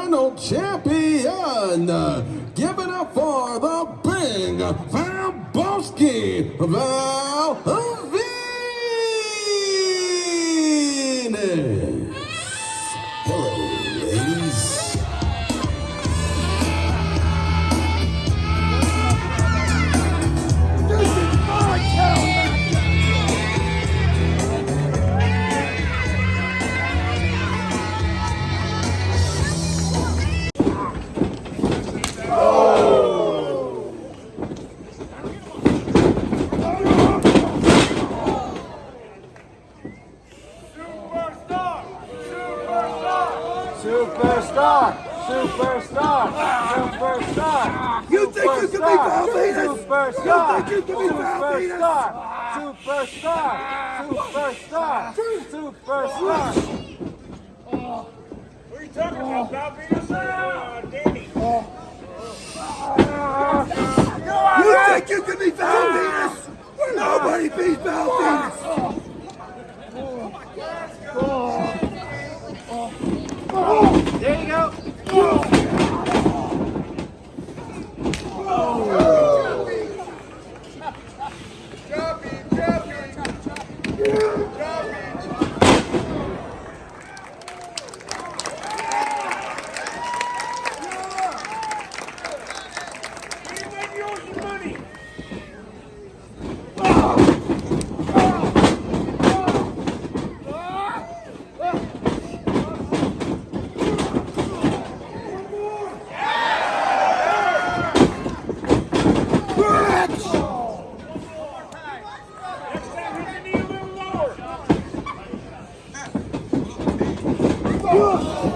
Eternal Champion. Give it up for the big Valbowski Valverde. Superstar! Superstar! Superstar! You think you can be Val Venis? Superstar! You think you can be Val Venis? Superstar! Superstar! Superstar! Superstar! What are you talking about, Val Venis uh, Danny? You think you can be Val Venis? Nobody beats Val You It's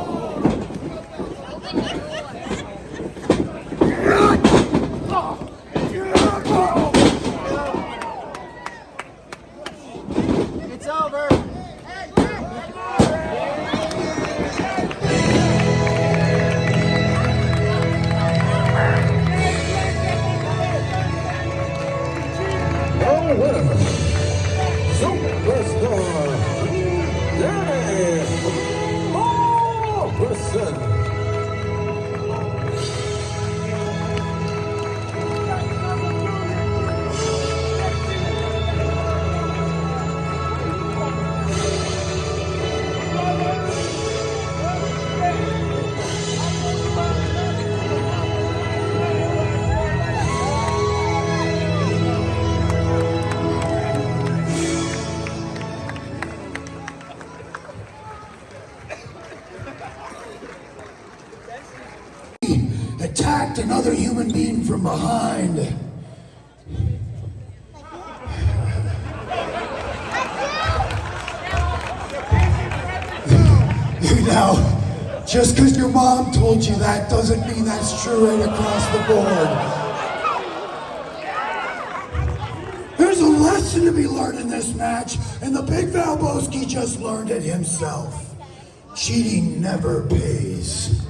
Attacked another human being from behind. Now, just because your mom told you that doesn't mean that's true right across the board. There's a lesson to be learned in this match, and the big Valbowski just learned it himself. Cheating never pays.